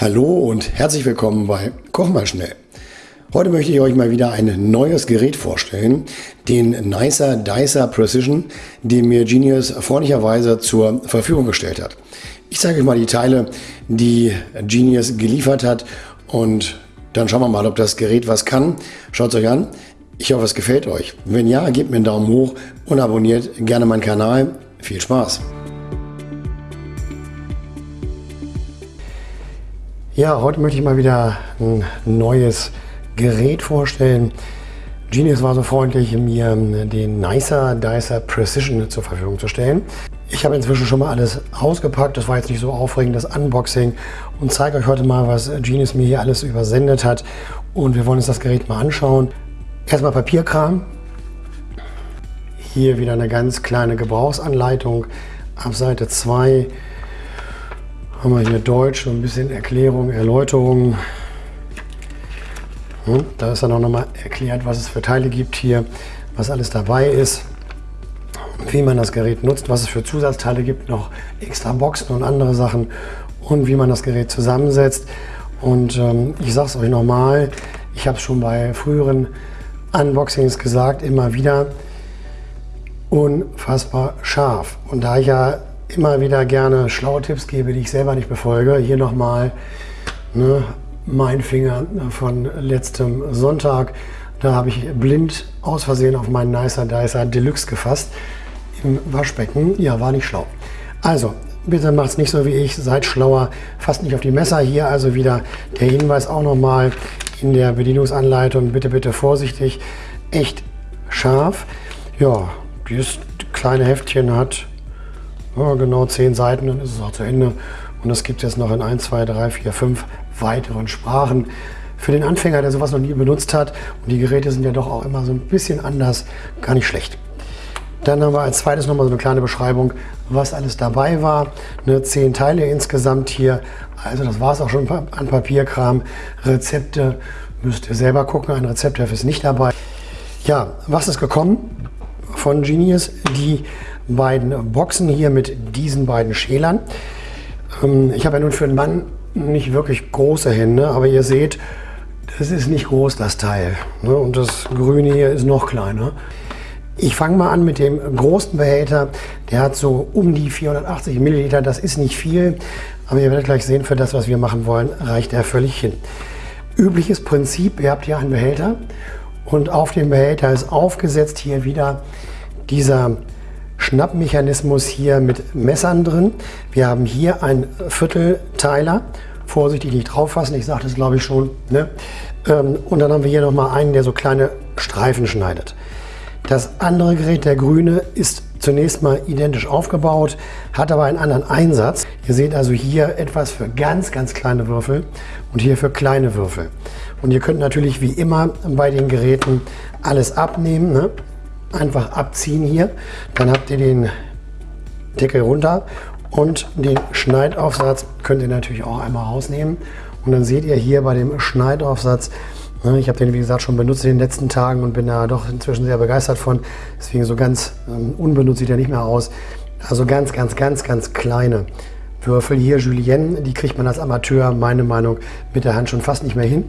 Hallo und herzlich willkommen bei Koch mal schnell. Heute möchte ich euch mal wieder ein neues Gerät vorstellen, den Nicer Dicer Precision, den mir Genius freundlicherweise zur Verfügung gestellt hat. Ich zeige euch mal die Teile, die Genius geliefert hat und dann schauen wir mal, ob das Gerät was kann. Schaut es euch an. Ich hoffe, es gefällt euch. Wenn ja, gebt mir einen Daumen hoch und abonniert gerne meinen Kanal. Viel Spaß! Ja, heute möchte ich mal wieder ein neues Gerät vorstellen. Genius war so freundlich, mir den Nicer Dicer Precision zur Verfügung zu stellen. Ich habe inzwischen schon mal alles ausgepackt, das war jetzt nicht so aufregend, das Unboxing und zeige euch heute mal, was Genius mir hier alles übersendet hat und wir wollen uns das Gerät mal anschauen. Erstmal Papierkram. Hier wieder eine ganz kleine Gebrauchsanleitung ab Seite 2 haben wir hier Deutsch, so ein bisschen Erklärung, Erläuterung. Hm, da ist dann auch nochmal erklärt, was es für Teile gibt hier, was alles dabei ist, wie man das Gerät nutzt, was es für Zusatzteile gibt, noch extra Boxen und andere Sachen und wie man das Gerät zusammensetzt. Und ähm, ich sage es euch nochmal, ich habe es schon bei früheren Unboxings gesagt, immer wieder, unfassbar scharf. Und da ich ja immer wieder gerne schlaue Tipps gebe, die ich selber nicht befolge. Hier nochmal ne, mein Finger von letztem Sonntag. Da habe ich blind aus Versehen auf meinen Nicer Dicer Deluxe gefasst im Waschbecken. Ja, war nicht schlau. Also, bitte macht es nicht so wie ich, seid schlauer, fasst nicht auf die Messer. Hier also wieder der Hinweis auch nochmal in der Bedienungsanleitung. Bitte, bitte vorsichtig, echt scharf. Ja, dieses kleine Heftchen hat ja, genau zehn Seiten, dann ist es auch zu Ende. Und das gibt es jetzt noch in 1, 2, 3, 4, 5 weiteren Sprachen. Für den Anfänger, der sowas noch nie benutzt hat, und die Geräte sind ja doch auch immer so ein bisschen anders, gar nicht schlecht. Dann haben wir als zweites nochmal so eine kleine Beschreibung, was alles dabei war. Ne, zehn Teile insgesamt hier. Also das war es auch schon an Papierkram. Rezepte müsst ihr selber gucken. Ein Rezeptheft ist nicht dabei. Ja, was ist gekommen von Genius? Die beiden Boxen hier mit diesen beiden Schälern. Ähm, ich habe ja nun für einen Mann nicht wirklich große Hände, aber ihr seht, das ist nicht groß, das Teil. Ne? Und das Grüne hier ist noch kleiner. Ich fange mal an mit dem großen Behälter. Der hat so um die 480 Milliliter. Das ist nicht viel, aber ihr werdet gleich sehen, für das, was wir machen wollen, reicht er völlig hin. Übliches Prinzip, ihr habt hier einen Behälter und auf dem Behälter ist aufgesetzt hier wieder dieser Schnappmechanismus hier mit Messern drin. Wir haben hier einen Viertelteiler. Vorsichtig nicht drauf fassen, ich sage das glaube ich schon. Ne? Ähm, und dann haben wir hier nochmal einen, der so kleine Streifen schneidet. Das andere Gerät, der grüne, ist zunächst mal identisch aufgebaut, hat aber einen anderen Einsatz. Ihr seht also hier etwas für ganz, ganz kleine Würfel und hier für kleine Würfel. Und ihr könnt natürlich wie immer bei den Geräten alles abnehmen. Ne? einfach abziehen hier. Dann habt ihr den Deckel runter und den Schneidaufsatz könnt ihr natürlich auch einmal rausnehmen. Und dann seht ihr hier bei dem Schneidaufsatz, ne, ich habe den wie gesagt schon benutzt in den letzten Tagen und bin da doch inzwischen sehr begeistert von. Deswegen so ganz ähm, unbenutzt sieht er nicht mehr aus. Also ganz, ganz, ganz, ganz kleine Würfel. Hier Julienne, die kriegt man als Amateur, meine Meinung, mit der Hand schon fast nicht mehr hin.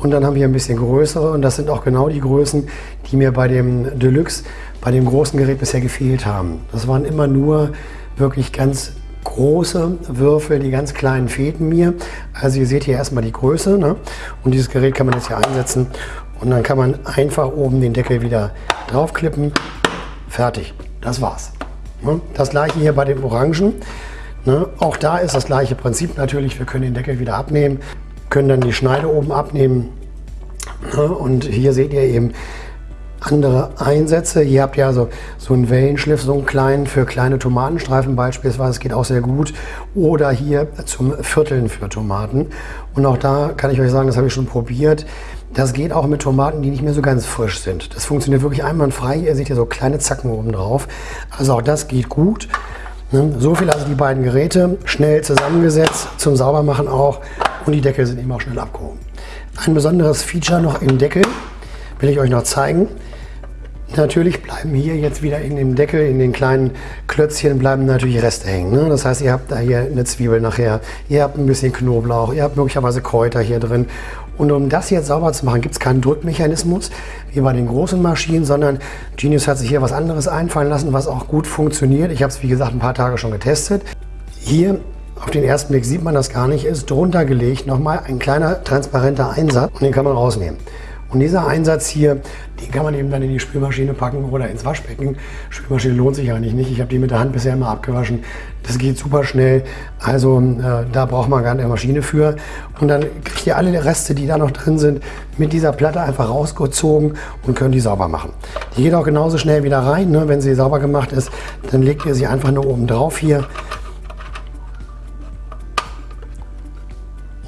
Und dann haben wir ein bisschen größere und das sind auch genau die Größen, die mir bei dem Deluxe, bei dem großen Gerät bisher gefehlt haben. Das waren immer nur wirklich ganz große Würfel, die ganz kleinen fehlten mir. Also ihr seht hier erstmal die Größe ne? und dieses Gerät kann man jetzt hier einsetzen und dann kann man einfach oben den Deckel wieder draufklippen. Fertig, das war's. Ne? Das gleiche hier bei dem Orangen. Ne? Auch da ist das gleiche Prinzip natürlich. Wir können den Deckel wieder abnehmen können dann die Schneide oben abnehmen. Und hier seht ihr eben andere Einsätze. Hier habt ihr also so einen Wellenschliff, so einen kleinen für kleine Tomatenstreifen beispielsweise. Das geht auch sehr gut. Oder hier zum Vierteln für Tomaten. Und auch da kann ich euch sagen, das habe ich schon probiert. Das geht auch mit Tomaten, die nicht mehr so ganz frisch sind. Das funktioniert wirklich einwandfrei. Ihr seht hier so kleine Zacken oben drauf. Also auch das geht gut. So viel also die beiden Geräte, schnell zusammengesetzt, zum Saubermachen auch und die Deckel sind eben auch schnell abgehoben. Ein besonderes Feature noch im Deckel will ich euch noch zeigen. Natürlich bleiben hier jetzt wieder in dem Deckel, in den kleinen Klötzchen bleiben natürlich Reste hängen. Ne? Das heißt, ihr habt da hier eine Zwiebel nachher, ihr habt ein bisschen Knoblauch, ihr habt möglicherweise Kräuter hier drin. Und um das jetzt sauber zu machen, gibt es keinen Drückmechanismus wie bei den großen Maschinen, sondern Genius hat sich hier was anderes einfallen lassen, was auch gut funktioniert. Ich habe es, wie gesagt, ein paar Tage schon getestet. Hier auf den ersten Blick sieht man das gar nicht, ist drunter gelegt nochmal ein kleiner transparenter Einsatz und den kann man rausnehmen. Und dieser Einsatz hier, den kann man eben dann in die Spülmaschine packen oder ins Waschbecken. Spülmaschine lohnt sich eigentlich nicht. Ich habe die mit der Hand bisher immer abgewaschen. Das geht super schnell. Also äh, da braucht man gar keine Maschine für. Und dann kriegt ihr alle Reste, die da noch drin sind, mit dieser Platte einfach rausgezogen und könnt die sauber machen. Die geht auch genauso schnell wieder rein. Ne? Wenn sie sauber gemacht ist, dann legt ihr sie einfach nur oben drauf hier.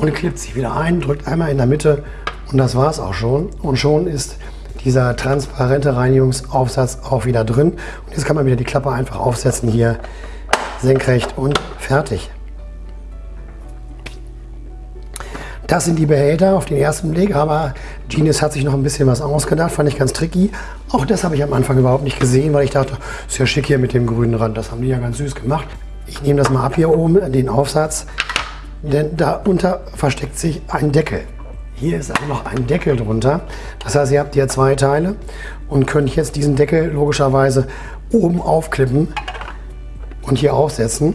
Und klippt sie wieder ein, drückt einmal in der Mitte und das war es auch schon. Und schon ist dieser transparente Reinigungsaufsatz auch wieder drin. Und jetzt kann man wieder die Klappe einfach aufsetzen hier senkrecht und fertig. Das sind die Behälter auf den ersten Blick, aber Genius hat sich noch ein bisschen was ausgedacht, fand ich ganz tricky. Auch das habe ich am Anfang überhaupt nicht gesehen, weil ich dachte, ist ja schick hier mit dem grünen Rand, das haben die ja ganz süß gemacht. Ich nehme das mal ab hier oben, den Aufsatz, denn darunter versteckt sich ein Deckel. Hier ist auch noch ein Deckel drunter. Das heißt, ihr habt hier zwei Teile und könnt jetzt diesen Deckel logischerweise oben aufklippen und hier aufsetzen.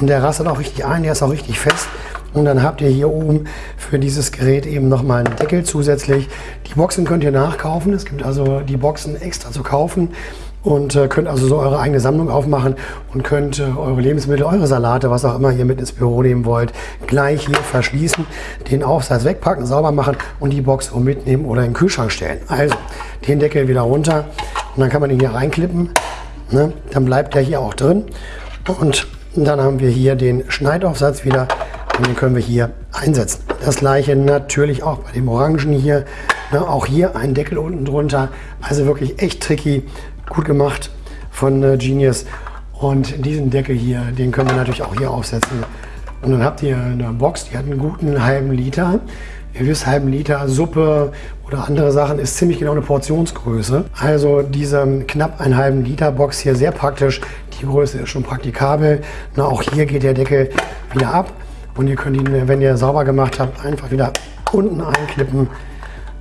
Und der rastet auch richtig ein, der ist auch richtig fest. Und dann habt ihr hier oben für dieses Gerät eben nochmal einen Deckel zusätzlich. Die Boxen könnt ihr nachkaufen. Es gibt also die Boxen extra zu kaufen und äh, könnt also so eure eigene Sammlung aufmachen und könnt äh, eure Lebensmittel, eure Salate, was auch immer ihr mit ins Büro nehmen wollt, gleich hier verschließen, den Aufsatz wegpacken, sauber machen und die Box so mitnehmen oder in den Kühlschrank stellen. Also den Deckel wieder runter und dann kann man ihn hier reinklippen. Ne? Dann bleibt der hier auch drin und dann haben wir hier den Schneidaufsatz wieder und den können wir hier einsetzen. Das gleiche natürlich auch bei dem Orangen hier. Ne? Auch hier ein Deckel unten drunter. Also wirklich echt tricky gut gemacht von äh, Genius. Und diesen Deckel hier, den können wir natürlich auch hier aufsetzen. Und dann habt ihr eine Box, die hat einen guten halben Liter. Ihr wisst, halben Liter Suppe oder andere Sachen ist ziemlich genau eine Portionsgröße. Also diese knapp einen halben Liter Box hier sehr praktisch. Die Größe ist schon praktikabel. Na, auch hier geht der Deckel wieder ab. Und ihr könnt ihn, wenn ihr sauber gemacht habt, einfach wieder unten einklippen.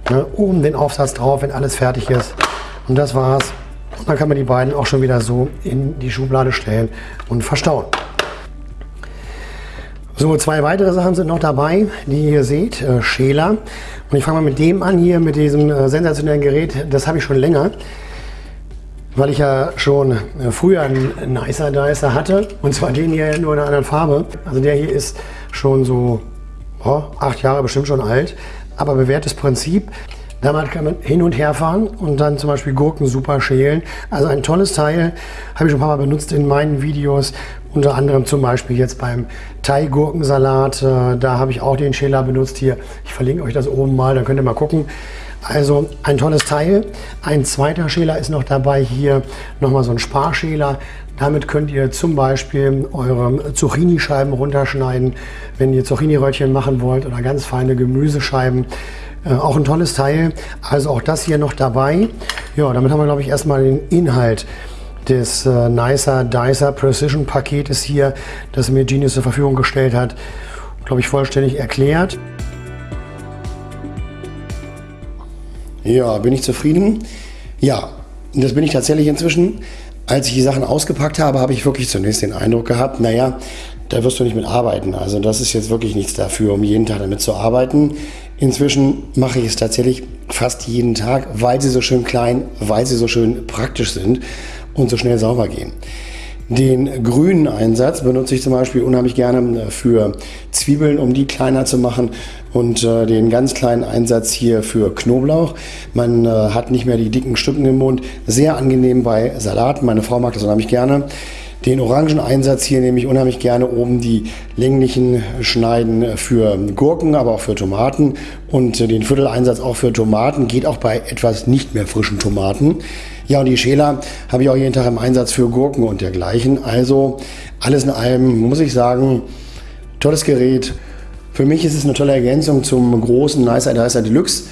Ne, oben den Aufsatz drauf, wenn alles fertig ist. Und das war's. Und dann kann man die beiden auch schon wieder so in die Schublade stellen und verstauen. So, zwei weitere Sachen sind noch dabei, die ihr seht. Äh, Schäler. Und ich fange mal mit dem an hier, mit diesem äh, sensationellen Gerät. Das habe ich schon länger, weil ich ja schon äh, früher einen Nicer Dicer hatte. Und zwar den hier nur in einer anderen Farbe. Also der hier ist schon so oh, acht Jahre bestimmt schon alt. Aber bewährtes Prinzip. Damit kann man hin und her fahren und dann zum Beispiel Gurken super schälen. Also ein tolles Teil, habe ich schon ein paar Mal benutzt in meinen Videos. Unter anderem zum Beispiel jetzt beim Thai-Gurkensalat. Äh, da habe ich auch den Schäler benutzt hier. Ich verlinke euch das oben mal, dann könnt ihr mal gucken. Also ein tolles Teil. Ein zweiter Schäler ist noch dabei hier, nochmal so ein Sparschäler. Damit könnt ihr zum Beispiel eure Zucchini-Scheiben runterschneiden, wenn ihr Zucchini-Röllchen machen wollt oder ganz feine Gemüsescheiben. Äh, auch ein tolles Teil. Also auch das hier noch dabei. Ja, damit haben wir, glaube ich, erstmal den Inhalt des äh, Nicer Dicer Precision Paketes hier, das mir Genius zur Verfügung gestellt hat, glaube ich, vollständig erklärt. Ja, bin ich zufrieden? Ja, das bin ich tatsächlich inzwischen. Als ich die Sachen ausgepackt habe, habe ich wirklich zunächst den Eindruck gehabt, naja, da wirst du nicht mit arbeiten. Also das ist jetzt wirklich nichts dafür, um jeden Tag damit zu arbeiten. Inzwischen mache ich es tatsächlich fast jeden Tag, weil sie so schön klein, weil sie so schön praktisch sind und so schnell sauber gehen. Den grünen Einsatz benutze ich zum Beispiel unheimlich gerne für Zwiebeln, um die kleiner zu machen und äh, den ganz kleinen Einsatz hier für Knoblauch. Man äh, hat nicht mehr die dicken Stücken im Mund. Sehr angenehm bei Salaten. Meine Frau mag das unheimlich gerne. Den Orangeneinsatz hier nehme ich unheimlich gerne oben die länglichen Schneiden für Gurken, aber auch für Tomaten und den Vierteleinsatz auch für Tomaten, geht auch bei etwas nicht mehr frischen Tomaten. Ja, und die Schäler habe ich auch jeden Tag im Einsatz für Gurken und dergleichen. Also alles in allem muss ich sagen, tolles Gerät. Für mich ist es eine tolle Ergänzung zum großen Nicer Dicer Deluxe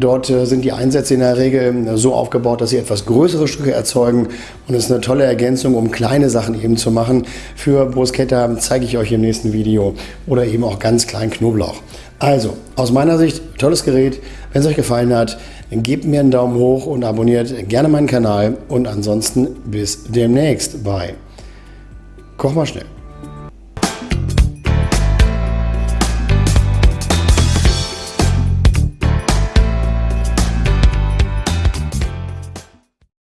Dort äh, sind die Einsätze in der Regel äh, so aufgebaut, dass sie etwas größere Stücke erzeugen und es ist eine tolle Ergänzung, um kleine Sachen eben zu machen. Für Bruschetta zeige ich euch im nächsten Video oder eben auch ganz kleinen Knoblauch. Also, aus meiner Sicht, tolles Gerät. Wenn es euch gefallen hat, gebt mir einen Daumen hoch und abonniert gerne meinen Kanal. Und ansonsten bis demnächst bei Koch mal schnell.